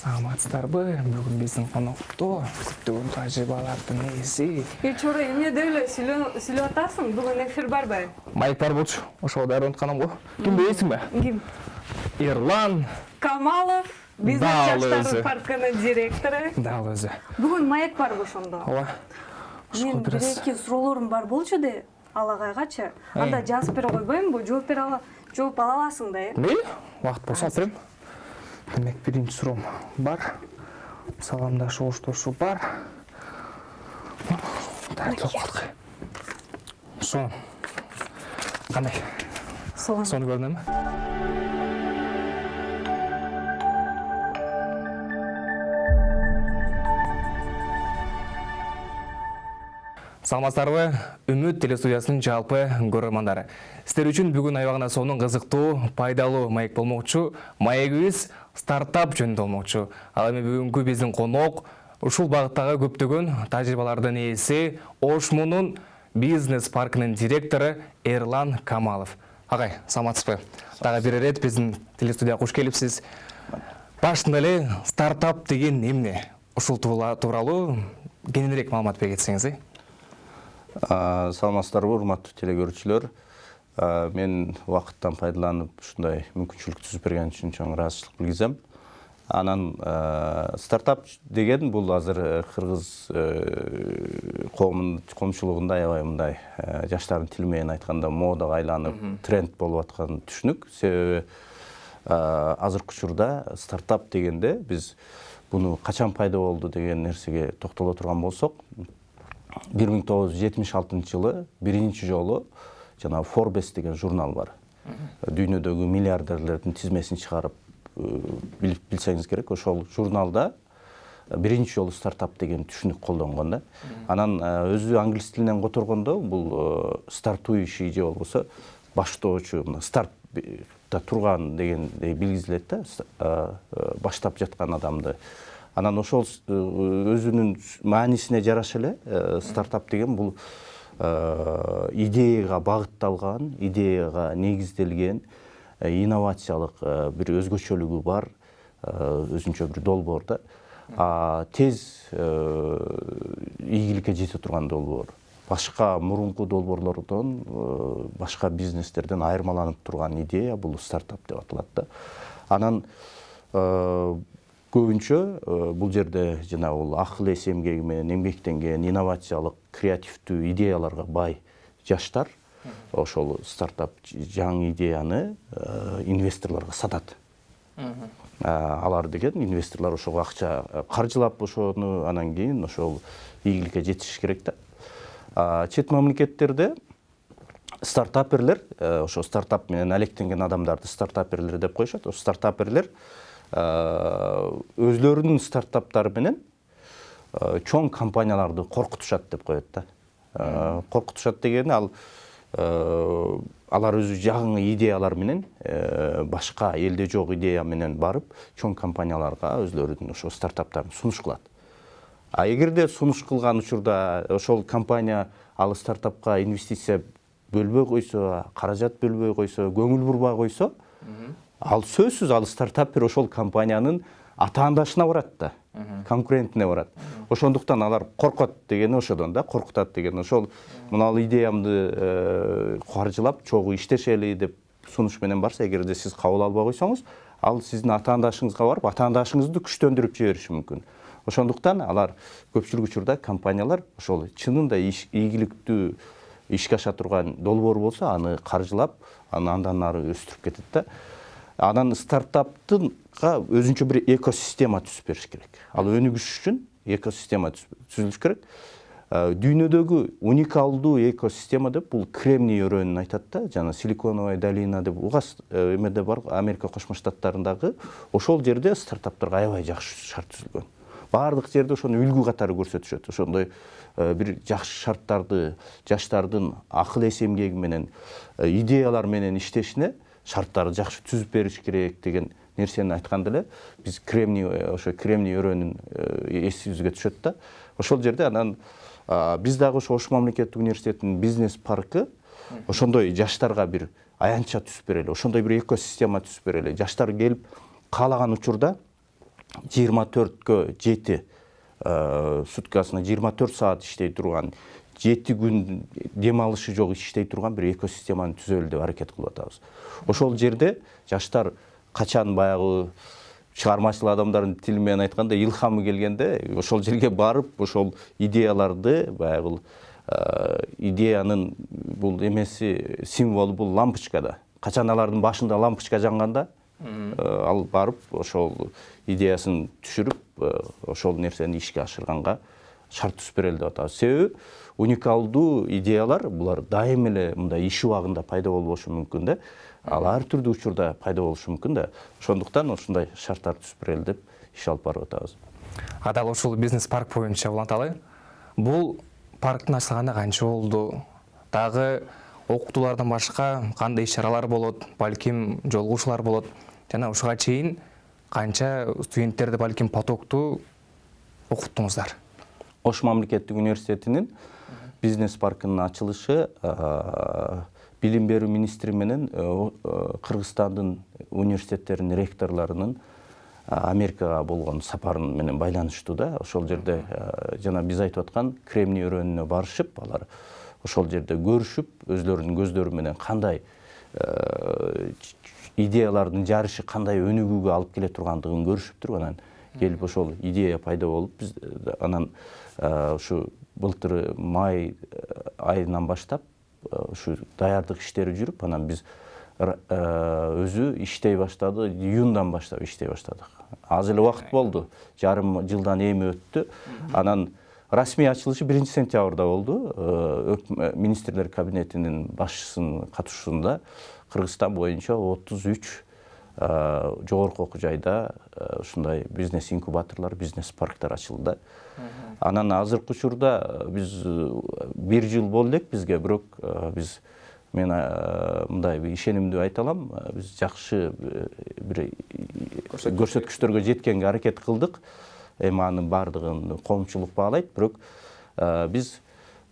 саламатсыздарбы бүгүн биздин конокто көптөгөн тажрыйбалардын ээси е чора эмнеде эле сүйлөп атасың? Бүгүн эфир барбы майк бар болчу ошого атканам го. Кимди билесиңби ким? Эрлан камалов бизнес жаштар паркынын директору дал өзү бүгүн маек барбы ошондо ооба мен бир эки суроолорум бар болчу да ал агайгачы анда жазып бере койбоймунбу жооп бере ала жооп ала аласың да э. Мейли убакыт болсо алып берем демек биринчи суроом бар. Саламдашуу коштошуу бар. Калдык. Сонун кандай? Сонун сонун көрүнөмү саламатсыздарбы? Үмүт телестудиясынын жалпы көрөрмандары сиздер үчүн бүгүн аябагана сонун кызыктуу пайдалуу маек болмокчу маегибиз стартап жөнүндө болмокчу ал эми бүгүнкү биздин конок ушул багыттагы көптөгөн тажрыйбалардын ээси ошмунун бизнес паркынын директору эрлан камалов. Агай саламатсызбы? Дагы бир ирет биздин телестудияга куш келипсиз. Башында эле стартап деген эмне? Ушул тууралуу кененирээк маалымат бере кетсеңиз э саламатсыздарбы урматтуу теле А, мен убакыттан пайдаланып ушундай мүмкүнчүлүк түзүп берген үчүн чоң ыраазычылык билгизем анан а, стартап деген бул азыр э, кыргыз э, коомун коомчулугунда аябай мындай э, жаштардын тили менен айтканда модага айланып тренд болуп аткан түшүнүк себеби азыркы учурда стартап дегенде биз буну качан пайда болду деген нерсеге токтоло турган болсок 1976 жылы биринчи жолу жанагы Forbes деген журнал бар. Дүйнөдөгү миллиардерлердин тизмесин чыгарып билип билсеңиз керек. Ошол журналда биринчи жолу стартап деген түшүнүк колдонгон да. Анан өзү англис тилинен которгондо бул стартующий же болбосо баштоочу мына стартта турган дегендей билгизилет да баштап жаткан адамды анан ошол өзүнүн маанисине жараша эле стартап деген бул э, идеяга багытталган идеяга негизделген э, инновациялык э, бир өзгөчөлүгү бар өзүнчө бир долбоор да тез ийгиликке жете турган долбоор. Башка мурунку долбоорлордон башка бизнестерден айырмаланып турган идея бул стартап деп аталат да. Анан көбүнчө бул жерде жанагы бул акыл эс эмгеги менен эмгектенген инновациялык креативдүү идеяларга бай жаштар ошол стартап жаңы идеяны инвесторлорго сатат алар деген инвесторлор ошого акча каржылап ошону анан кийин ошол ийгиликке жетиш керек да. Чет мамлекеттерде стартаперлер ошо стартап менен алектенген адамдарды стартаперлер деп коюшат. Ошо стартаперлер өзлөрүнүн стартаптары менен э, чоң компанияларды коркутушат деп коет да. Э, коркутушат дегени ал э, алар өзү жаңы идеялар менен э, башка элде жок идея менен барып чоң компанияларга өзлөрүнүн ошо стартаптарын сунуш кылат. А эгерде сунуш кылган учурда ошол компания ал стартапка инвестиция бөлбөй койсо каражат бөлбөй койсо көңүл бурбай койсо ал сөзсүз ал стартапер ошол компаниянын атаандашына барат да конкурентине барат ошондуктан алар коркот дегени ошодон да коркутат деген ошол мына идеямды э, каржылап чогуу иштешели деп сунуш менен барса эгерде сиз кабыл албай койсоңуз ал сиздин атаандашыңызга барып атаандашыңызды күчтөндүрүп жибериши мүмкүн. Ошондуктан алар көпчүлүк учурда компаниялар ошол чынында ийгиликтүү ишке аша турган долбоор болсо аны каржылап аны андан ары өстүрүп кетет да. Анан стартаптынга өзүнчө бир экосистема түзүп бериш керек. Ал өнүгүш үчүн экосистема түз- түзүлүш керек. Э, дүйнөдөгү уникалдуу экосистема деп бул кремний өрөөнүн айтат да жана силиконовая долина деп. Угасыз эмеде бар америка кошмо штаттарындагы ошол жерде стартаптарга аябай жакшы шарт түзүлгөн баардык жерде ошону үлгү катары көрсөтүшөт ошондой э, бир жакшы шарттарды жаштардын акыл эс эмгеги менен идеялар менен иштешине шарттарды жакшы түзүп бериш керек деген нерсени айтканда эле биз кремний э, ошо кремний өрөөнүн э, эсибизге түшөт да. Ошол жерде анан биз дагы ошо ош мамлекеттик университетинин бизнес паркы ошондой жаштарга бир аянтча түзүп берели ошондой бир экосистема түзүп берели. Жаштар келип каалаган учурда жыйырма төрткө жети суткасына жыйырма төрт саат иштей турган жети күн дем алышы жок иштей турган бир экосистеманы түзөлү деп аракет кылып атабыз ошол жерде жаштар качан баягы чыгармачыл адамдардын тили менен айтканда илхамы келгенде ошол жерге барып ошол идеяларды баягы идеянын бул эмеси символу бул лампочкада. Качан алардын башында лампочка жанганда ал барып ошол идеясын түшүрүп ошол нерсени ишке ашырганга шарт түзүп берели деп атабыз себеби уникалдуу идеялар булар дайым эле мындай иш убагында пайда болбошу мүмкүн да. Ал ар түрдүү учурда пайда болушу мүмкүн да. Ошондуктан ушундай шарттар түзүп берели деп иш алып барып атабыз. А дал ушул бизнес парк боюнча уланталы бул парктын ачылганына канча болду? Дагы окутуулардан башка кандай иш чаралар болот? Балким жолугушуулар болот? Жана ушуга чейин канча студенттерди балким потоктуу окуттуңуздар? Ош мамлекеттик университетинин бизнес паркынын ачылышы билим берүү министри менен кыргызстандын университеттеринин ректорлорунун америкага болгон сапары менен байланыштуу да ошол жерде жана биз айтып аткан кремний өрөөнүнө барышып алар ошол жерде көрүшүп өзлөрүнүн көздөрү менен кандай идеялардын жарышы кандай өнүгүүгө алып келе тургандыгын көрүшүптүр анан келип ошол идея пайда болуп биз анан ушу былтыр май айынан баштап ушу даярдык иштери жүрүп анан биз өзү иштей баштады июндан баштап иштей баштадык аз эле убакыт болду жарым жылдан эми өттү анан расмий ачылышы биринчи сентябрда болду министрлер кабинетинин башчысынын катышуусунда кыргызстан боюнча отуз үч жогорку окуу жайда ушундай бизнес инкубаторлор бизнес парктар ачылды. Да анан азыркы учурда биз бир жыл болду элек бизге бирок биз мен мындай ишенимдүү айта алам биз жакшы бир көрсөткүчтөргө жеткенге аракет кылдык. Эми анын баардыгын коомчулук баалайт. Бирок биз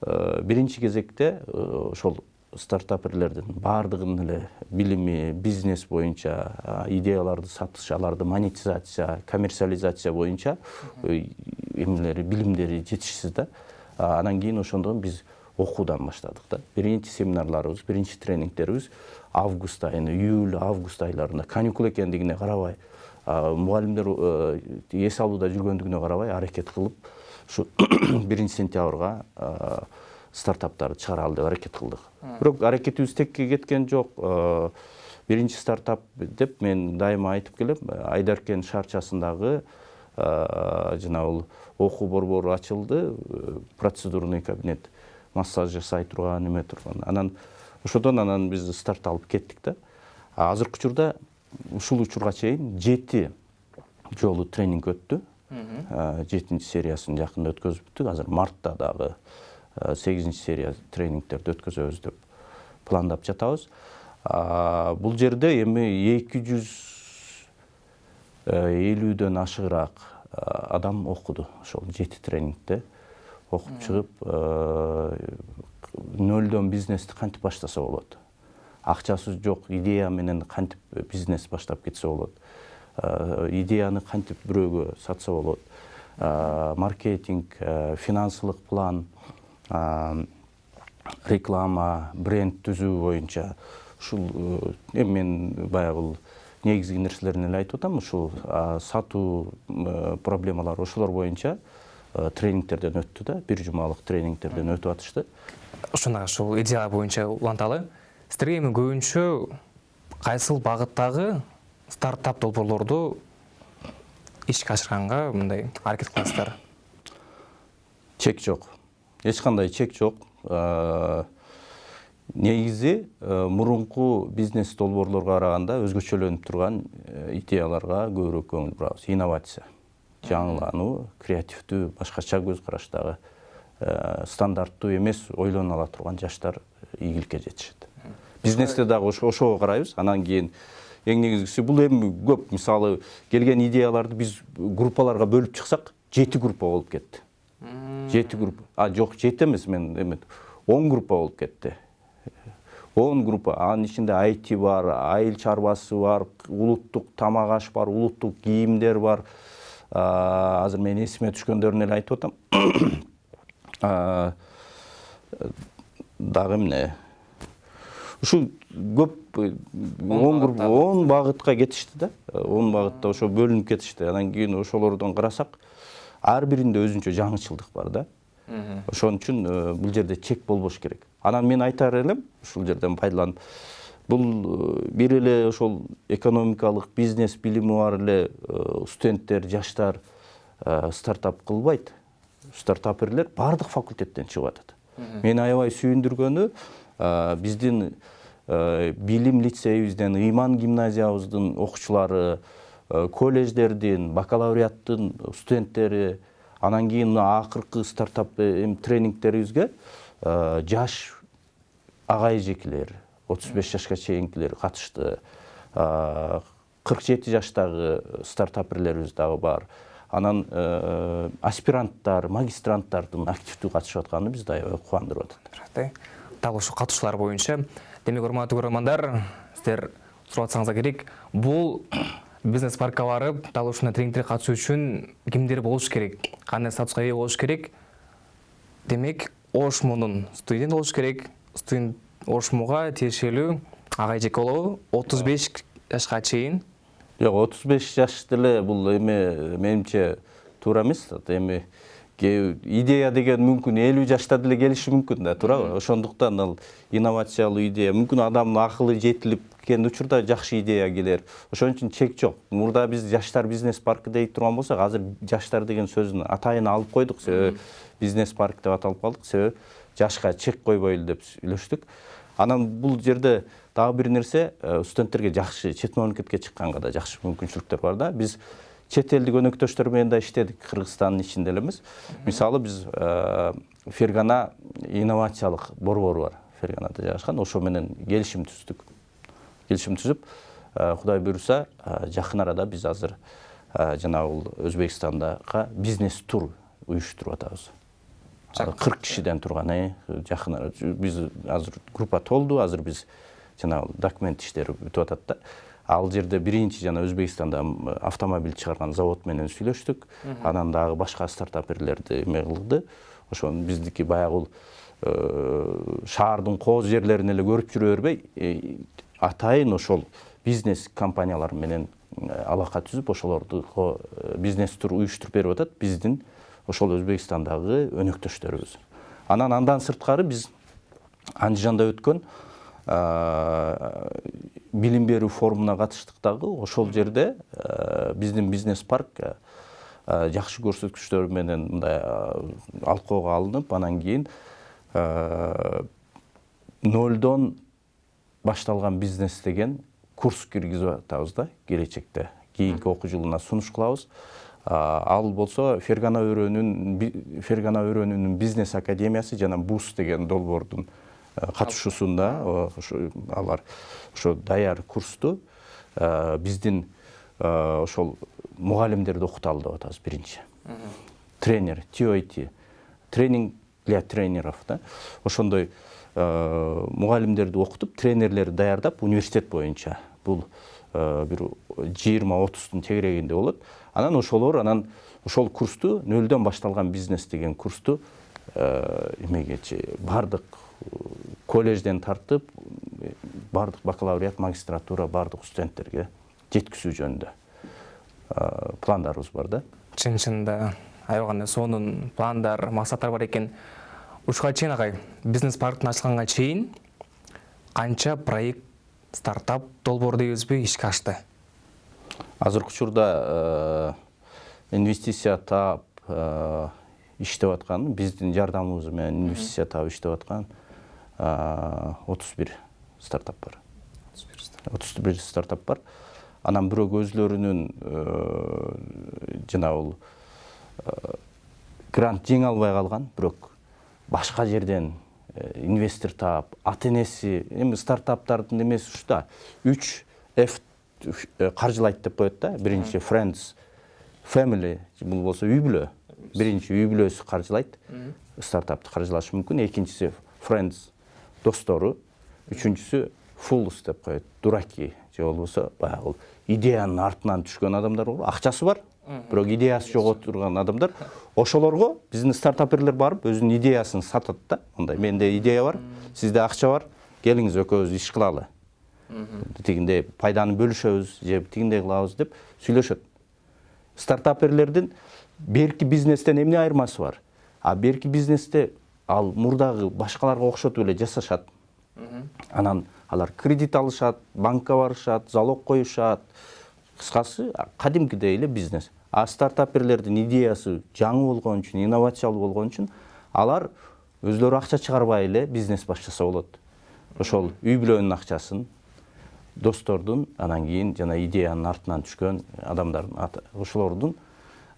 биринчи кезекте ошол стартаперлердин баардыгынын эле билими бизнес боюнча идеяларды сатыш аларды монетизация коммерциализация боюнча эмелери билимдери жетишсиз да. Анан кийин ошондон биз окуудан баштадык да. Биринчи семинарларыбыз биринчи тренингдерибиз август айына июль август айларында каникул экендигине карабай мугалимдер эс алууда жүргөндүгүнө карабай аракет кылып ушу биринчи сентябрга стартаптарды чыгаралы деп аракет кылдык бирок аракетибиз текке кеткен жок биринчи стартап деп мен дайыма айтып келем айдаркен шаарчасындагы жанагы окуу борбору ачылды. Процедурный кабинет массаж жасай турган эме турган анан ошодон анан биз старт алып кеттик да азыркы учурда ушул учурга чейин жети жолу тренинг өттү. Жетинчи сериясын жакында өткөзүптүк азыр мартта дагы сегизинчи серия тренингтерди өткөзөбүз деп пландап жатабыз бул жерде эми эки жүз элүүдөн ашыгыраак адам окуду ошол жети тренингде окуп чыгып нөлдөн бизнести кантип баштаса болот акчасы жок идея менен кантип бизнес баштап кетсе болот идеяны кантип бирөөгө сатса болот маркетинг финансылык план реклама бренд түзүү боюнча ушул эми мен баягы негизги нерселерин эле айтып атам. Ушул сатуу проблемалары ошолор боюнча тренингтерден өттү да бир жумалык тренингтерден өтүп атышты. Ушуна ушул идеялар боюнча уланталы. Сиздерге эми көбүнчө кайсыл багыттагы стартап долбоорлорду ишке ашырганга мындай аракет кыласыздар? Чек жок эч кандай чек жок негизи мурунку бизнес долбоорлорго караганда өзгөчөлөнүп турган идеяларга көбүрөөк көңүл бурабыз инновация жаңылануу креативдүү башкача көз караштагы стандарттуу эмес ойлоно ала турган жаштар ийгиликке жетишет бизнесте дагы ошого карайбыз анан кийин эң негизгиси бул эми көп мисалы келген идеяларды биз группаларга бөлүп чыксак жети группа болуп кетти жети группа. А жок жети эмес мен эме он группа болуп кетти он группа. Анын ичинде айти бар айыл чарбасы бар улуттук тамак аш бар улуттук кийимдер бар. Азыр мен эсиме түшкөндөрүн эле айтып атам дагы эмне ушу көп он группа он багытка кетишти да. Он багытта ошо бөлүнүп кетишти анан кийин ошолордон карасак ар биринде өзүнчө жаңычылдык бар да. Ошон үчүн э, бул жерде чек болбош керек. Анан мен айтар элем ушул жерден пайдаланып бул э, бир эле ошол экономикалык бизнес билими бар эле э, студенттер жаштар стартап кылбайт. Стартаперлер баардык факультеттен чыгып атат мени аябай сүйүндүргөнү биздин билим лицейибизден ыйман гимназиябыздын окуучулары колледждердин бакалавриаттын студенттери анан кийин мына акыркы стартап эми тренингтерибизге жаш ага эжекелер отуз беш жашка чейинкилер катышты. Кырк жети жаштагы стартаперлерибиз дагы бар. Анан аспиранттар магистранттардын активдүү катышып атканы бизди аябай кубандырып атат. Дал ушул катышуулар боюнча демек урматтуу көрөрмандар сиздер сурап атсаңыздар керек. Бул бизнес паркка барып дал ушундай тренингтерге катышуу үчүн кимдер болуш керек? Кандай статуска ээ болуш керек? Демек ошмунун студент болуш керек. Студент ошмуга тиешелүү ага эжеке болобу отуз беш жашка чейин жок отуз беш жаш деле бул эме менимче туура эмес эми идея деген мүмкүн элүү жашта деле келиши мүмкүн да туурабы. Ошондуктан ал инновациялуу идея мүмкүн адамдын акылы жетилип кеткен учурда жакшы идея келер. Ошон үчүн чек жок. Мурда биз жаштар бизнес паркы дей турган болсок азыр жаштар деген сөздүн атайын алып койдук. Себеби бизнес парк деп аталып калдык. Себеби жашка чек койбойлу деп сүйлөштүк. Анан бул жерде дагы бир нерсе студенттерге жакшы чет мамлекетке чыкканга да жакшы мүмкүнчүлүктөр бар да. Биз чет элдик өнөктөштөр менен да иштедик кыргызстандын ичинде эле эмес мисалы биз фергана инновациялык борбору бар ферганада жайгашкан ошо менен келишим түздүк келишим түзүп кудай буюрса жакын арада биз азыр жанагы бул өзбекстандага бизнес тур уюштуруп атабыз кырк кишиден турган э жакын арада биз азыр группа толду азыр биз жанагы документ иштери бүтүп атат да ал жерде биринчи жана өзбекстанда автомобиль чыгарган завод менен сүйлөштүк. Анан дагы башка стартаперлерди эме кылды. Ошо биздики баягы бул шаардын кооз жерлерин эле көрүп жүрө бербей атайын ошол бизнес компаниялар менен алака түзүп ошолорду бизнес тур уюштуруп берип атат. Биздин ошол өзбекстандагы өнөктөштөрүбүз. Анан андан сырткары биз андижанда өткөн билим берүү форумуна катыштык дагы ошол жерде биздин бизнес парк жакшы көрсөткүчтөр менен мындай алкоого алынып анан кийин нолдон башталган бизнес деген курс киргизип атабыз да келечекте. Кийинки окуу жылына сунуш кылабыз. Ал болсо фергана өрөөнүн фергана өрөөнүнүн бизнес академиясы жана бус деген долбоордун катышуусунда ошо алар ошо даяр курсту биздин ошол мугалимдерди окуталы деп атабыз биринчи тренер тот тренинг для тренеров да ошондой мугалимдерди окутуп тренерлерди даярдап университет боюнча бул бир жыйырма отуздун тегерегинде болот анан ошолор анан ошол курсту нөлдөн башталган бизнес деген курсту эмегечи баардык колледжден тартып баардык бакалавриат магистратура баардык студенттерге жеткизүү жөнүндө пландарыбыз бар да. Чын чынында аябай кандай сонун пландар максаттар бар экен ушуга чейин агай бизнес парктын ачылганга чейин канча проект стартап долбоор дейбизби ишке ашты? Азыркы учурда инвестиция таап иштеп аткан биздин жардамыбыз менен инвестиция таап иштеп аткан. Отуз бир стартап бар. Отуз бир стартап бар. Анан бирок өзүлөрүнүн жанагы бул грант жеңе албай калган бирок башка жерден инвестор таап ата энеси эми стартаптардын эмеси ушу да. Үч ф каржылайт деп коет да. Биринчи friends family бул болсо үй бүлө. Биринчи үй бүлөсү каржылайт. Стартапты каржылашы мүмкүн. Экинчиси friends достору үчүнчүсү fools деп коет дураки. Же болбосо баягы идеянын артынан түшкөн адамдар болобу акчасы бар. Бирок идеясы жок отурган адамдар. Ошолорго биздин стартаперлер барып өзүнүн идеясын сатат да мындай менде идея бар сизде акча бар. Келиңиз экөөбүз иш кылалы тигиндей пайданы бөлүшөбүз же тигиндей кылабыз деп сүйлөшөт стартаперлердин берки бизнестен эмне айырмасы бар? А берки бизнесте ал мурдагы башкаларга окшотуп эле жасашат. Анан алар кредит алышат банкка барышат залог коюшат. Кыскасы кадимкидей эле бизнес. А стартаперлердин идеясы жаңы болгон үчүн инновациялуу болгон үчүн алар өзүлөрү акча чыгарбай эле бизнес баштаса болот. Ошол үй бүлөнүн акчасын достордун анан кийин жана идеянын артынан түшкөн адамдардын ошолордун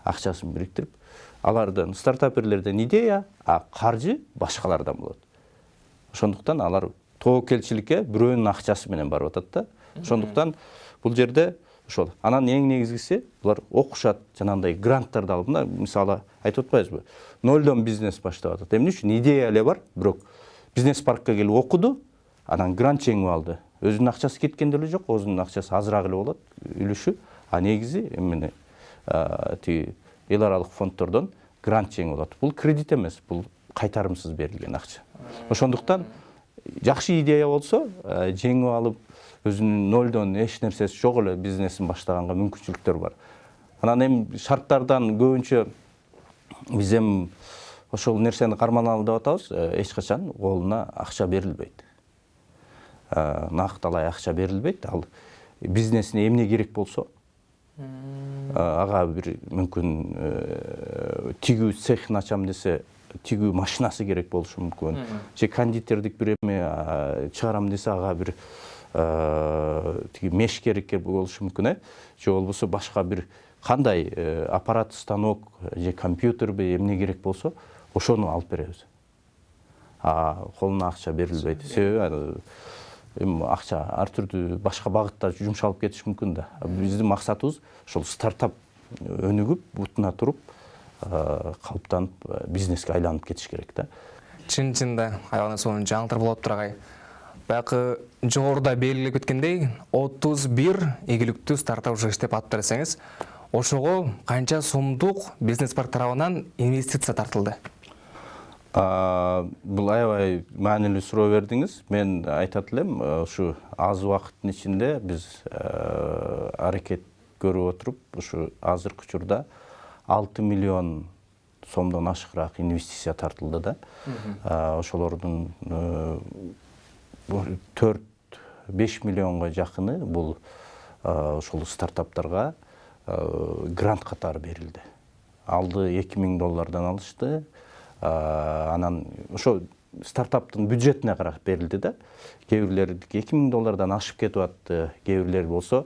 акчасын бириктирип алардан стартаперлерден идея а каржы башкалардан болот ошондуктан алар тобокелчиликке бирөөнүн акчасы менен барып атат да. Ошондуктан бул жерде ошол анан эң негизгиси булар окушат жанагындай гранттарды алып мына мисалы айтып атпайбызбы нолдон бизнес баштап атат эмне үчүн идея эле бар? Бирок бизнес паркке келип окуду анан грант жеңип алды. Өзүнүн акчасы кеткен деле жок өзүнүн акчасы азыраак эле болот үлүшү а негизи эмне тиги эл аралык фонддордон грант жеңип алат бул кредит эмес бул кайтарымсыз берилген акча ошондуктан жакшы идея болсо жеңип алып өзүнүн нолдон эч нерсеси жок эле бизнесин баштаганга мүмкүнчүлүктөр бар. Анан эми шарттардан көбүнчө биз эми ошол нерсени карманалы деп атабыз эч качан колуна акча берилбейт накталай акча берилбейт ал бизнесине эмне керек болсо? Ага бир мүмкүн тигүү цехин ачам десе тигүү машинасы керек болушу мүмкүн же кондитердик бир эме чыгарам десе ага бир тиги меш керек болушу мүмкүн э? Же болбосо башка бир кандай аппарат станок же компьютерби эмне керек болсо ошону алып беребиз колуна акча берилбейт себеби эми акча ар түрдүү башка багытта жумшалып кетиши мүмкүн да. Биздин максатыбыз ошол стартап өнүгүп бутуна туруп калыптанып бизнеске айланып кетиш керек да чын чынында сонун жаңылтыр болуп атыптыр агай баягы жогоруда белгилеп кеткендей отуз бир ийгиликтүү стартап уже иштеп атыптыр десеңиз ошого канча сомдук бизнес парк тарабынан инвестиция тартылды. Бул аябай маанилүү суроо бердиңиз мен айтат элем ушу аз убакыттын ичинде биз аракет көрүп отуруп ушу азыркы учурда алты миллион сомдон ашыгыраак инвестиция тартылды да. Ошолордун төрт беш миллионго жакыны бул ошол стартаптарга грант катары берилди. Алды эки миң доллардан алышты. Анан ошо стартаптын бюджетине карап берилди да. Кээ бирлердики эки миң доллардан ашып кетип атты кээ бирлери болсо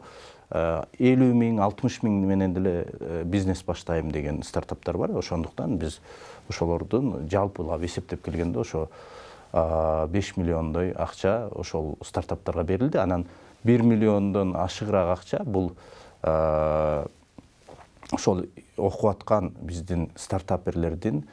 элүү миң алтымыш миң менен деле бизнес баштайм деген стартаптар бар. Ошондуктан биз ошолордун жалпылап эсептеп келгенде ошо беш миллиондой акча ошол стартаптарга берилди. Анан бир миллиондон ашыгыраак акча бул ошол окуп аткан биздин стартаперлердин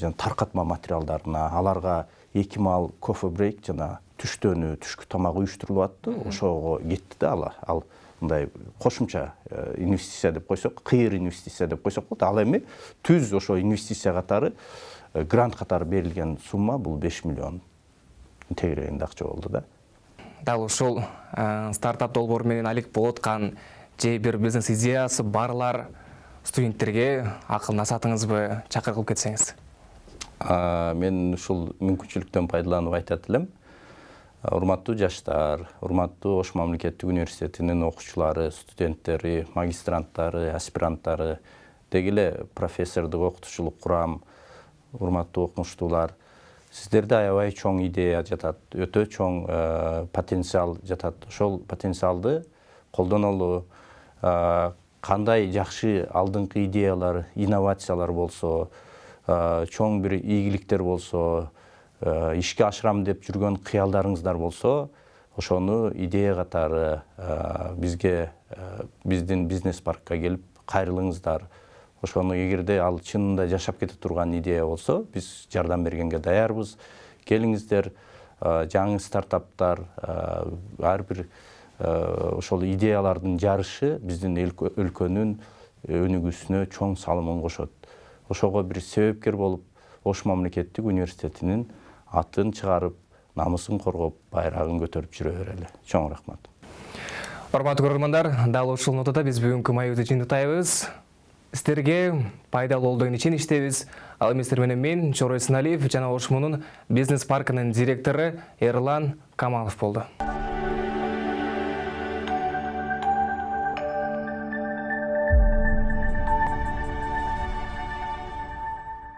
жана таркатма материалдарына аларга эки маал кофе брейк жана түштөнү түшкү тамак уюштурулуп атты ошого кетти да ал ал мындай кошумча инвестиция деп койсок кыйыр инвестиция деп койсок болот ал эми түз ошо инвестиция катары грант катары берилген сумма бул беш миллион тегерегинде акча болду да. Дал ушул стартап долбоору менен алек болуп аткан же бир бизнес идеясы барлар студенттерге акыл насаатыңызбы чакыр кылып кетсеңиз мен ушул мүмкүнчүлүктөн пайдаланып айтат элем урматтуу жаштар урматтуу ош мамлекеттик университетинин окуучулары студенттери магистранттары аспиранттары деги эле профессордук окутуучулук курам урматтуу окумуштуулар сиздерде аябай чоң идея жатат өтө чоң потенциал жатат. Ошол потенциалды колдонолу кандай жакшы алдыңкы идеялар инновациялар болсо чоң бир ийгиликтер болсо ишке ашырам деп жүргөн кыялдарыңыздар болсо ошону идея катары бизге биздин бизнес паркка келип кайрылыңыздар ошону эгерде ал чынында жашап кете турган идея болсо биз жардам бергенге даярбыз. Келиңиздер жаңы стартаптар ар бир ошол идеялардын жарышы биздин өлкөнүн өнүгүүсүнө чоң салымын кошот. Ошого бир себепкер болуп ош мамлекеттик университетинин атын чыгарып намысын коргоп байрагын көтөрүп жүрө берели чоң рахмат. Урматтуу көрөрмандар дал ушул нотада биз бүгүнкү маегибизди жыйынтыктайбыз сиздерге пайдалуу болду деген иштебиз. Ал эми сиздер менен мен чорой сыналиев жана ош муунун бизнес паркынын директору эрлан камалов болду